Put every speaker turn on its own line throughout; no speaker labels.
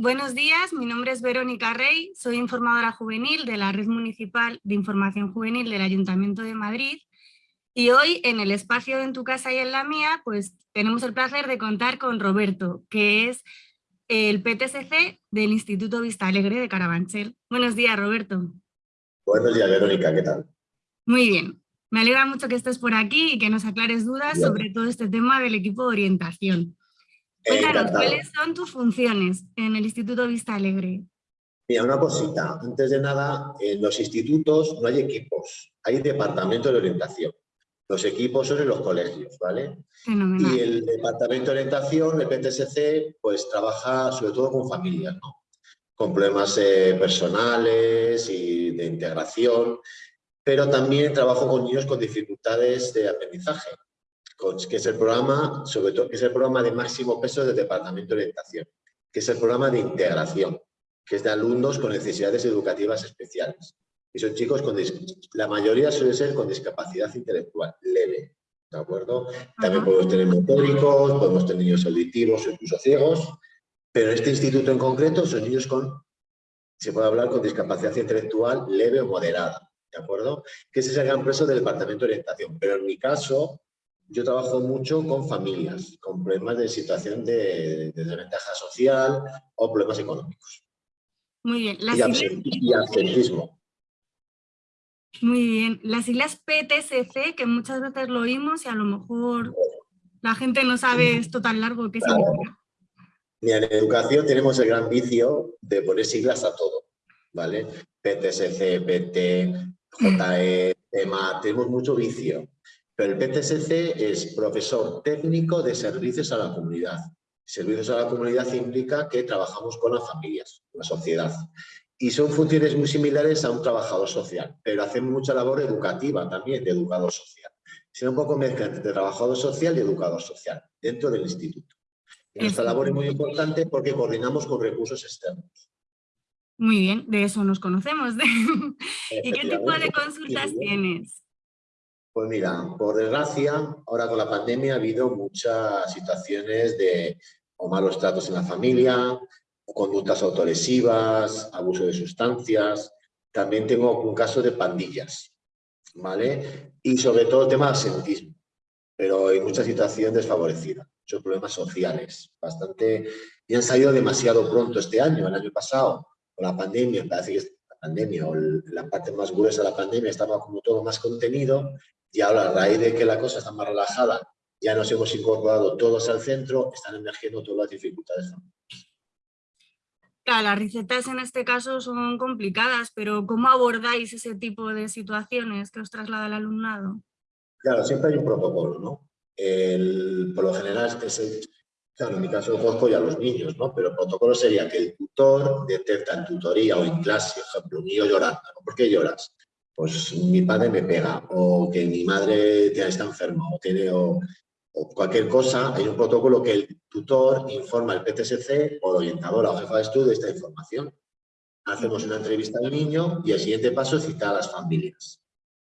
buenos días. Mi nombre es Verónica Rey, soy informadora juvenil de la Red Municipal de Información Juvenil del Ayuntamiento de Madrid y hoy en el espacio En tu casa y en la mía pues tenemos el placer de contar con Roberto, que es el PTSC del Instituto Vista Alegre de Carabanchel. Buenos días, Roberto.
Buenos días, Verónica, ¿qué tal?
Muy bien. Me alegra mucho que estés por aquí y que nos aclares dudas sobre todo este tema del equipo de orientación. Cuéntanos, ¿cuáles son tus funciones en el Instituto Vista Alegre?
Mira, una cosita. Antes de nada, en los institutos no hay equipos, hay departamento de orientación. Los equipos son en los colegios, ¿vale? Y el departamento de orientación, el PTSC, pues trabaja sobre todo con familias, ¿no? Con problemas eh, personales y de integración, pero también trabajo con niños con dificultades de aprendizaje que es el programa, sobre todo, que es el programa de máximo peso del Departamento de Orientación, que es el programa de integración, que es de alumnos con necesidades educativas especiales. Y son chicos con, la mayoría suele ser con discapacidad intelectual leve, ¿de acuerdo? También podemos tener motóricos, podemos tener niños auditivos o incluso ciegos, pero en este instituto en concreto son niños con, se puede hablar con discapacidad intelectual leve o moderada, ¿de acuerdo? Que ese es el gran peso del Departamento de Orientación, pero en mi caso, yo trabajo mucho con familias, con problemas de situación de, desventaja social o problemas económicos.
Muy bien.
y, absentismo.
Muy bien. Las siglas PTSC, que muchas veces lo oímos y a lo mejor la gente no sabe esto tan largo que significa.
Mira, en educación tenemos el gran vicio de poner siglas a todo, ¿vale? PTSC, PT, JE, EMA, tenemos mucho vicio. Pero el PTSC es profesor técnico de servicios a la comunidad. Servicios a la comunidad implica que trabajamos con las familias, con la sociedad. Y son funciones muy similares a un trabajador social, pero hacemos mucha labor educativa también de educador social. Sino un poco mezcla entre trabajador social y educador social dentro del instituto. Y nuestra labor es muy importante porque coordinamos con recursos externos.
Muy bien, de eso nos conocemos. ¿Y qué tipo de consultas tienes?
Pues mira, por desgracia, ahora con la pandemia ha habido muchas situaciones de o malos tratos en la familia, o conductas autolesivas, abuso de sustancias. También tengo un caso de pandillas, ¿vale? Y sobre todo el tema de absentismo, pero hay mucha situación desfavorecida, muchos problemas sociales, bastante... Y han salido demasiado pronto este año, el año pasado, con la pandemia, parece que pandemia o la parte más gruesa de la pandemia estaba como todo más contenido y ahora, a raíz de que la cosa está más relajada, ya nos hemos incorporado todos al centro, están emergiendo todas las dificultades.
Claro, las recetas en este caso son complicadas, pero ¿cómo abordáis ese tipo de situaciones que os traslada el alumnado?
Claro, siempre hay un protocolo, ¿no? por lo general, es el, claro, en mi caso conozco ya a los niños, ¿no? Pero el protocolo sería que el tutor detecta en tutoría o en clase, por ejemplo, un niño llorando, ¿por qué lloras? Pues mi padre me pega, o que mi madre está enferma, o, tiene, o, cualquier cosa, hay un protocolo que el tutor informa al PTSC o el orientador o jefa de estudio de esta información. Hacemos una entrevista al niño y el siguiente paso es citar a las familias.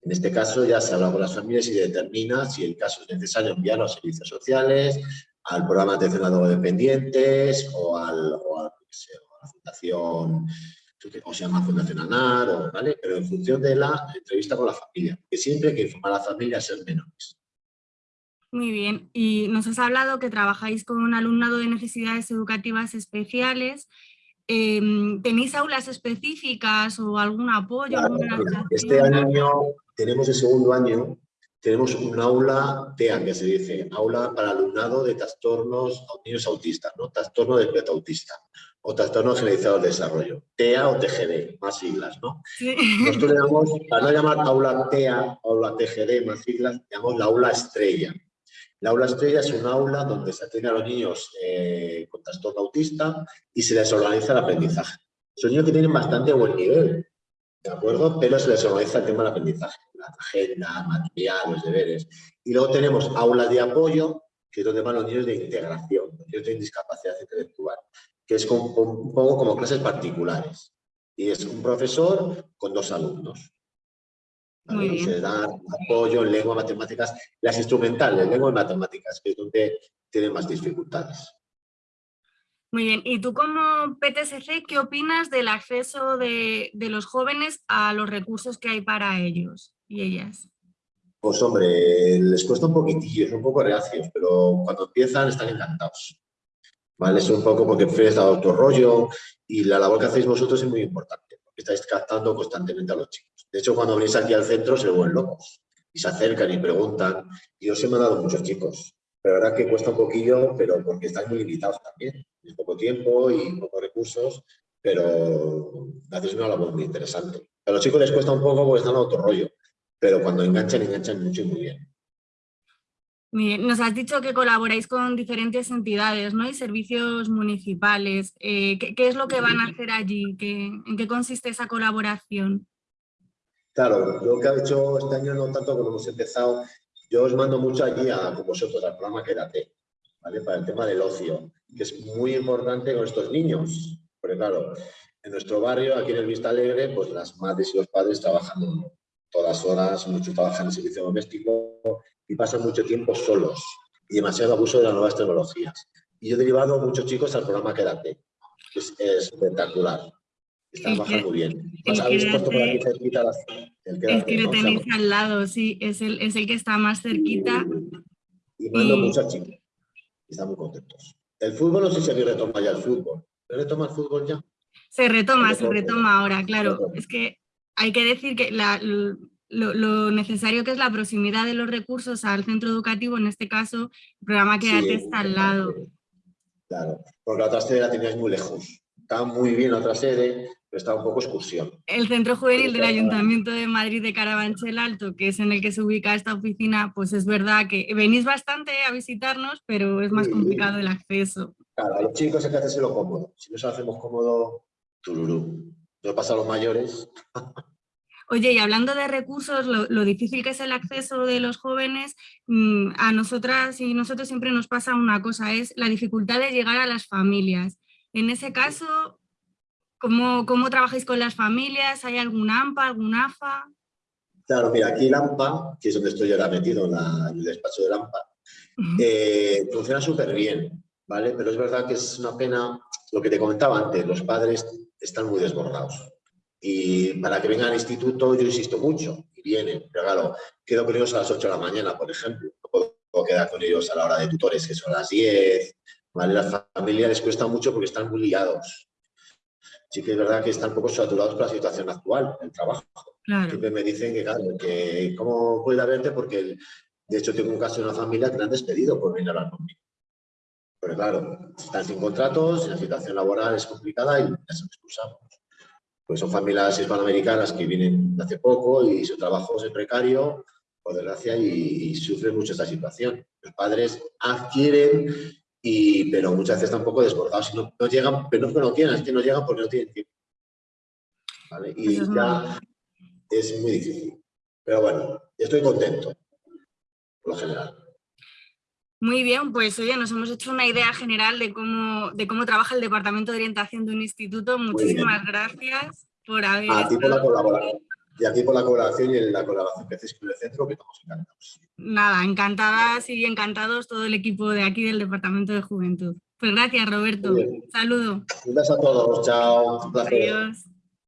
En este caso ya se habla con las familias y determina si el caso es necesario enviarlo a servicios sociales, al programa de atención a dependientes o, al, o a la fundación o se llama Fundación ANAR, ¿vale? pero en función de la entrevista con la familia, que siempre hay que informar a la familia a ser menores.
Muy bien, y nos has hablado que trabajáis con un alumnado de necesidades educativas especiales. Em, ¿Tenéis aulas específicas o algún apoyo?
este año tenemos el segundo año, tenemos un aula TEA, que se dice, aula para alumnado de trastornos niños autistas, ¿no? trastorno espectro autista o trastorno generalizado del desarrollo, TEA o TGD, más siglas, ¿no? Nosotros le damos, para no llamar aula TEA, aula TGD, más siglas, llamamos la aula estrella. La aula estrella es un aula donde se atiende a los niños eh, con trastorno autista y se les organiza el aprendizaje. Son niños que tienen bastante buen nivel, ¿de acuerdo? Pero se les organiza el tema del aprendizaje, la agenda, material, los deberes. Y luego tenemos aulas de apoyo, que es donde van los niños de integración, los niños tienen discapacidad intelectual que es un poco como clases particulares. Y es un profesor con dos alumnos. Se da apoyo en lengua, matemáticas, las instrumentales, lengua y matemáticas, que es donde tienen más dificultades.
Muy bien, y tú como PTSC, ¿qué opinas del acceso de, los jóvenes a los recursos que hay para ellos y ellas?
Pues hombre, les cuesta un poquitillo, son un poco reacios, pero cuando empiezan están encantados. ¿Vale? Es un poco porque prefieres dar otro rollo y la labor que hacéis vosotros es muy importante, porque estáis captando constantemente a los chicos. De hecho, cuando venís aquí al centro se vuelven locos y se acercan y preguntan. Y os he mandado muchos chicos, pero la verdad que cuesta un poquillo, pero porque estáis muy limitados también. Es poco tiempo y pocos recursos, pero hacéis una labor muy interesante. A los chicos les cuesta un poco porque están a otro rollo, pero cuando enganchan, enganchan mucho y muy bien.
Nos has dicho que colaboráis con diferentes entidades ¿no? y servicios municipales. Eh, ¿qué, es lo que van a hacer allí? ¿En qué consiste esa colaboración?
Claro, lo que ha hecho este año no tanto como hemos empezado, yo os mando mucho allí a, con vosotros al programa Quédate, ¿vale? Para el tema del ocio, que es muy importante con estos niños. Porque claro, en nuestro barrio, aquí en el Vista Alegre, pues las madres y los padres trabajan todas horas, muchos trabajan en servicio doméstico y pasan mucho tiempo solos y demasiado abuso de las nuevas tecnologías. Y yo he derivado a muchos chicos al programa Quédate, que es, espectacular. Está trabajando muy bien.
El, habéis puesto por aquí cerquita el Quédate. El que lo tenéis al lado, sí, es el, es el que está más cerquita.
Y mando muchos chicos. Están muy contentos. El fútbol, no sé si habéis retoma ya el fútbol. ¿Se retoma el fútbol ya?
Se retoma, se retoma ahora, claro. Es que hay que decir que la, lo, necesario que es la proximidad de los recursos al centro educativo, en este caso, el programa Quédate está al lado.
Claro, porque la otra sede la tenías muy lejos. Está muy bien la otra sede, pero está un poco excursión.
El centro juvenil del Ayuntamiento de Madrid de Carabanchel Alto, que es en el que se ubica esta oficina, pues es verdad que venís bastante a visitarnos, pero es más complicado el acceso.
Claro, a los chicos hay que lo cómodo. Si no se hacemos cómodo, tururú. No pasa a los mayores.
Oye, y hablando de recursos, lo, difícil que es el acceso de los jóvenes, mm, a nosotras y nosotros siempre nos pasa una cosa, es la dificultad de llegar a las familias. En ese caso, ¿cómo, cómo trabajáis con las familias? ¿Hay algún AMPA, algún AFA?
Claro, mira, aquí el AMPA, que es donde estoy ahora metido en el despacho del AMPA, eh, funciona súper bien, ¿vale? Pero es verdad que es una pena, lo que te comentaba antes, los padres están muy desbordados. Y para que vengan al instituto yo insisto mucho, y vienen, pero claro, quedo con ellos a las 8 de la mañana, por ejemplo, no puedo quedar con ellos a la hora de tutores, que son las 10, ¿vale? Las familias les cuesta mucho porque están muy liados. Sí que es verdad que están un poco saturados por la situación actual, el trabajo. Siempre me dicen que, claro, que cómo puede verte porque, de hecho, tengo un caso de una familia que me han despedido por venir a hablar conmigo. Pero claro, están sin contratos, la situación laboral es complicada y les expulsamos pues son familias hispanoamericanas que vienen hace poco y su trabajo es precario, por desgracia, y, sufren mucho esta situación. Los padres adquieren, y, pero muchas veces están un poco desbordados y no, llegan, pero no que no quieran, es que no llegan porque no tienen tiempo. Y ya es muy difícil. Pero bueno, estoy contento, por lo general.
Muy bien, pues oye, nos hemos hecho una idea general de cómo, de cómo trabaja el Departamento de Orientación de un instituto. Muchísimas gracias por haber...
A ti por la colaboración. Y a ti por la colaboración y la colaboración que hacéis con el centro, que estamos encantados.
Nada, encantadas y encantados todo el equipo de aquí del Departamento de Juventud. Pues gracias, Roberto. Saludo.
Gracias a todos. Chao. Un placer. Adiós.